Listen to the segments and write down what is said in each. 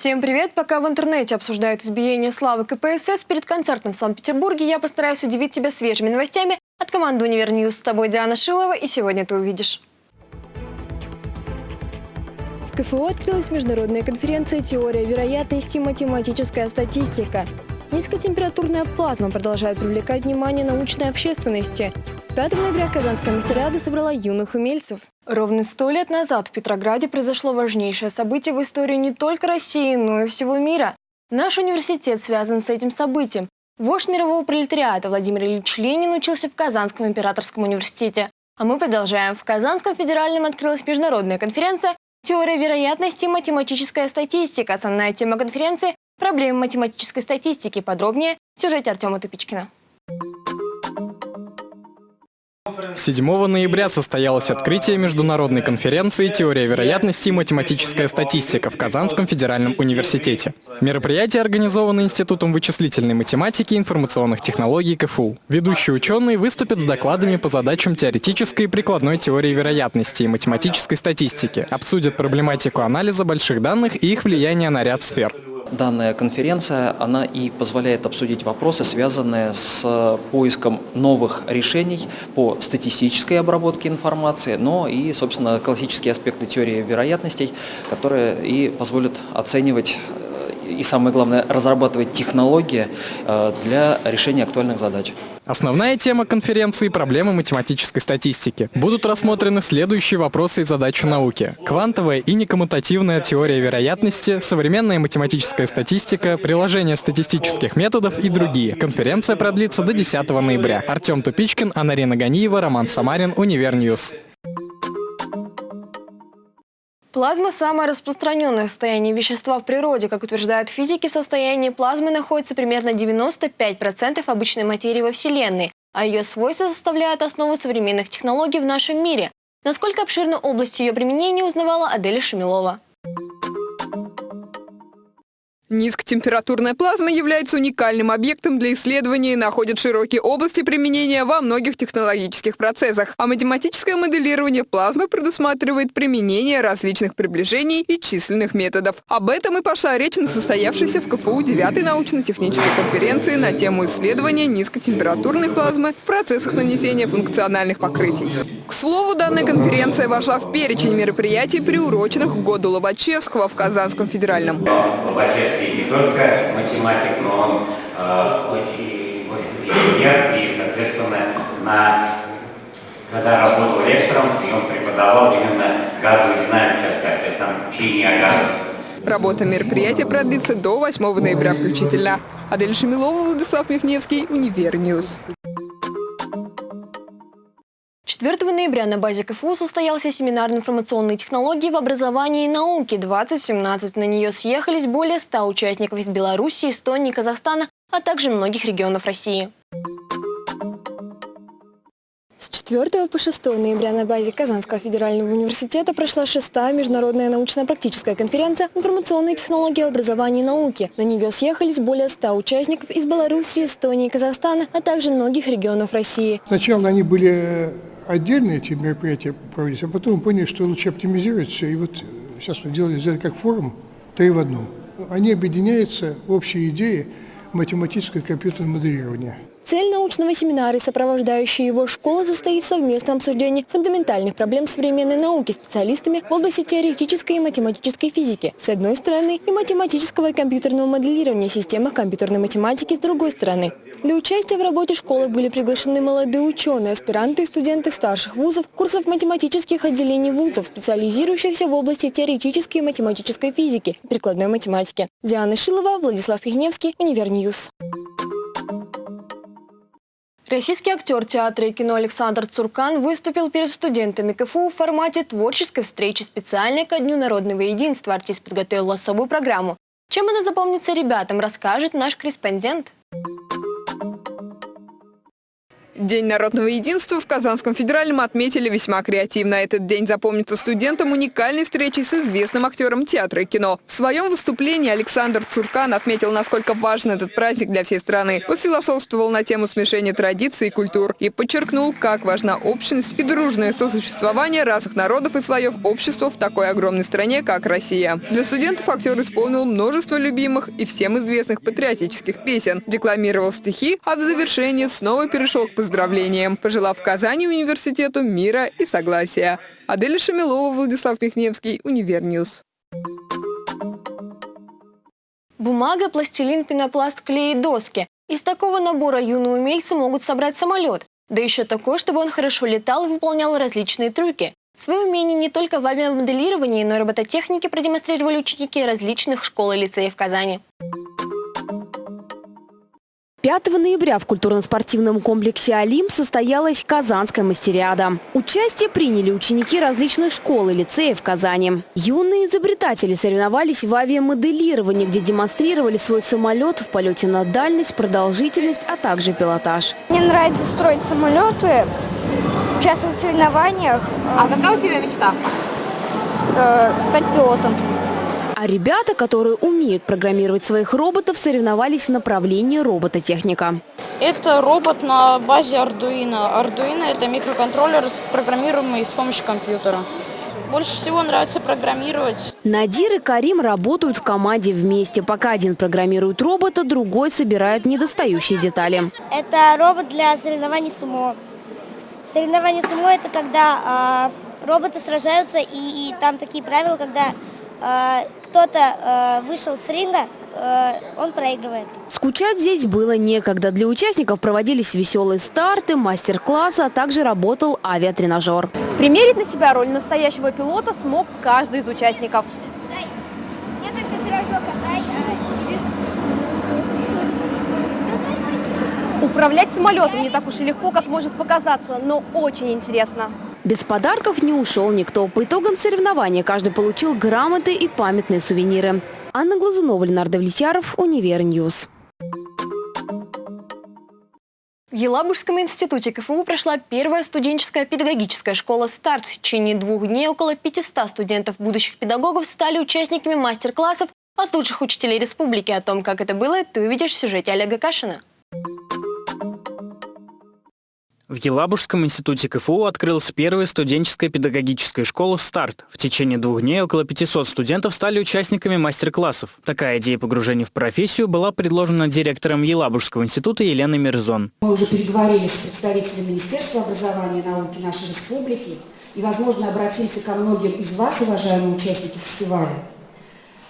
Всем привет! Пока в интернете обсуждают избиение Славы КПСС, перед концертом в Санкт-Петербурге я постараюсь удивить тебя свежими новостями от команды «UniverNews». С тобой Диана Шилова, и сегодня ты увидишь. В КФУ открылась международная конференция «Теория вероятности и математическая статистика». Низкотемпературная плазма продолжает привлекать внимание научной общественности. 5 ноября Казанская мастериада собрала юных умельцев. Ровно сто лет назад в Петрограде произошло важнейшее событие в истории не только России, но и всего мира. Наш университет связан с этим событием. Вождь мирового пролетариата Владимир Ильич Ленин учился в Казанском императорском университете. А мы продолжаем. В Казанском федеральном открылась международная конференция «Теория вероятности и математическая статистика». Основная тема конференции Проблемы математической статистики. Подробнее в сюжете Артема Тупичкина. 7 ноября состоялось открытие международной конференции «Теория вероятности и математическая статистика» в Казанском федеральном университете. Мероприятие организовано Институтом вычислительной математики и информационных технологий КФУ. Ведущие ученые выступят с докладами по задачам теоретической и прикладной теории вероятности и математической статистики, обсудят проблематику анализа больших данных и их влияние на ряд сфер. Данная конференция, она и позволяет обсудить вопросы, связанные с поиском новых решений по статистической обработке информации, но и, собственно, классические аспекты теории вероятностей, которые и позволят оценивать и самое главное, разрабатывать технологии э, для решения актуальных задач. Основная тема конференции – проблемы математической статистики. Будут рассмотрены следующие вопросы и задачи науки. Квантовая и некоммутативная теория вероятности, современная математическая статистика, приложение статистических методов и другие. Конференция продлится до 10 ноября. Артем Тупичкин, Анарина Ганиева, Роман Самарин, UniverNews. Плазма – самое распространенное состояние вещества в природе. Как утверждают физики, в состоянии плазмы находится примерно 95% обычной материи во Вселенной, а ее свойства составляют основу современных технологий в нашем мире. Насколько обширна область ее применения, узнавала Аделя Шамилова. Низкотемпературная плазма является уникальным объектом для исследования и находит широкие области применения во многих технологических процессах. А математическое моделирование плазмы предусматривает применение различных приближений и численных методов. Об этом и пошла речь на состоявшейся в КФУ 9 научно-технической конференции на тему исследования низкотемпературной плазмы в процессах нанесения функциональных покрытий. К слову, данная конференция вошла в перечень мероприятий, приуроченных к году Лобачевского в Казанском федеральном и не только математик, но он э, очень, очень инженер, и, соответственно, на, когда работал лектором, и он преподавал именно газовую динамику, то есть там учение о. Работа мероприятия продлится до 8 ноября включительно. Адель Шамилова, Владислав Михневский, UniverNews. 4 ноября на базе КФУ состоялся семинар информационной технологии в образовании и науке 2017. На нее съехались более 100 участников из Беларуси, Эстонии, Казахстана, а также многих регионов России. С 4 по 6 ноября на базе Казанского федерального университета прошла шестая международная научно-практическая конференция «Информационные технологии образования и науки». На нее съехались более 100 участников из Беларуси, Эстонии, Казахстана, а также многих регионов России. Сначала они были отдельно эти мероприятия проводить, а потом поняли, что лучше оптимизировать все. И вот сейчас мы делали, сделали как форум, три в одном. Они объединяются в общей идее математическое и компьютерное моделирование. Цель научного семинара и сопровождающая его школа состоит в совместном обсуждении фундаментальных проблем современной науки специалистами в области теоретической и математической физики с одной стороны и математического и компьютерного моделирования в системах компьютерной математики с другой стороны. Для участия в работе школы были приглашены молодые ученые, аспиранты и студенты старших вузов, курсов математических отделений вузов, специализирующихся в области теоретической и математической физики и прикладной математики. Диана Шилова, Владислав Михневский, UniverNews. Российский актер театра и кино Александр Цуркан выступил перед студентами КФУ в формате творческой встречи специально ко Дню народного единства. Артист подготовил особую программу. Чем она запомнится ребятам, расскажет наш корреспондент. День народного единства в Казанском федеральном отметили весьма креативно. Этот день запомнится студентам уникальной встречей с известным актером театра и кино. В своем выступлении Александр Цуркан отметил, насколько важен этот праздник для всей страны. Пофилософствовал на тему смешения традиций и культур и подчеркнул, как важна общность и дружное сосуществование разных народов и слоев общества в такой огромной стране, как Россия. Для студентов актер исполнил множество любимых и всем известных патриотических песен, декламировал стихи, а в завершении снова перешел к поздравлениям, пожелав Казани университету мира и согласия. Аделя Шамилова, Владислав Михневский, UniverNews. Бумага, пластилин, пенопласт, клей и доски. Из такого набора юные умельцы могут собрать самолет. Да еще такой, чтобы он хорошо летал и выполнял различные трюки. Свои умения не только в авиамоделировании, но и робототехнике продемонстрировали ученики различных школ и лицеев Казани. 5 ноября в культурно-спортивном комплексе «Олимп» состоялась Казанская мастериада. Участие приняли ученики различных школ и лицеев Казани. Юные изобретатели соревновались в авиамоделировании, где демонстрировали свой самолет в полете на дальность, продолжительность, а также пилотаж. Мне нравится строить самолеты, участвовать в соревнованиях. А какая у тебя мечта? Э, стать пилотом. А ребята, которые умеют программировать своих роботов, соревновались в направлении робототехника. Это робот на базе Arduino. Arduino – это микроконтроллер, программируемый с помощью компьютера. Больше всего нравится программировать. Надир и Карим работают в команде вместе. Пока один программирует робота, другой собирает недостающие детали. Это робот для соревнований сумо. Соревнования сумо – это когда э, роботы сражаются, и, и там такие правила, когда э, кто-то э, вышел с ринга, э, он проигрывает. Скучать здесь было некогда. Для участников проводились веселые старты, мастер-классы, а также работал авиатренажер. Примерить на себя роль настоящего пилота смог каждый из участников. Управлять самолетом не так уж и легко, как может показаться, но очень интересно. Без подарков не ушел никто. По итогам соревнования каждый получил грамоты и памятные сувениры. Анна Глазунова, Ленар Давлетьяров, UniverNews. В Елабужском институте КФУ прошла первая студенческая педагогическая школа «Старт». В течение двух дней около 500 студентов будущих педагогов стали участниками мастер-классов от лучших учителей республики. О том, как это было, ты увидишь в сюжете Олега Кашина. В Елабужском институте КФУ открылась первая студенческая педагогическая школа «Старт». В течение двух дней около 500 студентов стали участниками мастер-классов. Такая идея погружения в профессию была предложена директором Елабужского института Еленой Мирзон. Мы уже переговорили с представителями Министерства образования и науки нашей республики и, возможно, обратимся ко многим из вас, уважаемые участники фестиваля.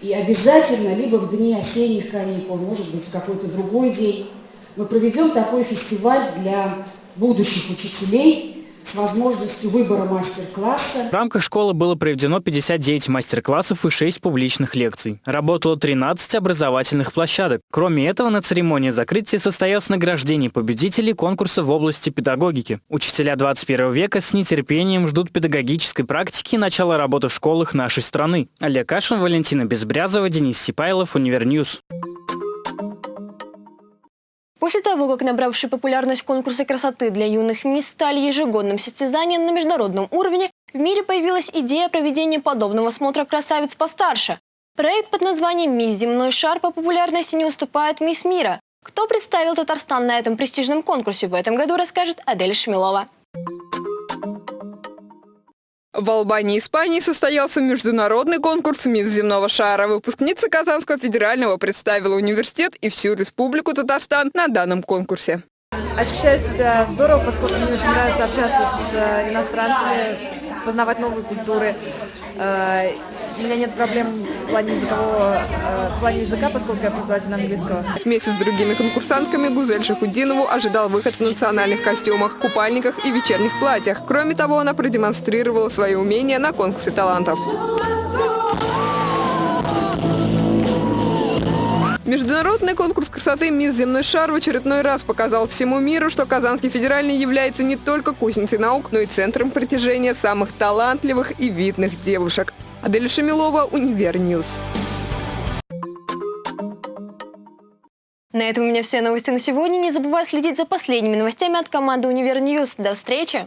И обязательно, либо в дни осенних каникул, может быть, в какой-то другой день, мы проведем такой фестиваль для будущих учителей с возможностью выбора мастер-класса. В рамках школы было проведено 59 мастер-классов и 6 публичных лекций. Работало 13 образовательных площадок. Кроме этого, на церемонии закрытия состоялось награждение победителей конкурса в области педагогики. Учителя 21 века с нетерпением ждут педагогической практики и начала работы в школах нашей страны. Олег Кашин, Валентина Безбрязова, Денис Сипайлов, UniverNews. После того, как набравшие популярность конкурсы красоты для юных мисс стали ежегодным состязанием на международном уровне, в мире появилась идея проведения подобного смотра красавиц постарше. Проект под названием «Мисс Земной шар» по популярности не уступает «Мисс Мира». Кто представил Татарстан на этом престижном конкурсе в этом году, расскажет Адель Шмилова. В Албании, Испании состоялся международный конкурс «Мисс земного шара». Выпускница Казанского федерального представила университет и всю республику Татарстан на данном конкурсе. Ощущаю себя здорово, поскольку мне очень нравится общаться с э, иностранцами, познавать новые культуры. Э, у меня нет проблем в плане, языкового, э, в плане языка, поскольку я преподаватель английского. Вместе с другими конкурсантками Гузель Шахудинову ожидал выход в национальных костюмах, купальниках и вечерних платьях. Кроме того, она продемонстрировала свои умения на конкурсе талантов. Международный конкурс красоты «Мисс Земной шар» в очередной раз показал всему миру, что Казанский федеральный является не только кузницей наук, но и центром притяжения самых талантливых и видных девушек. Адель Шамилова, UniverNews. На этом у меня все новости на сегодня. Не забывай следить за последними новостями от команды UniverNews. До встречи!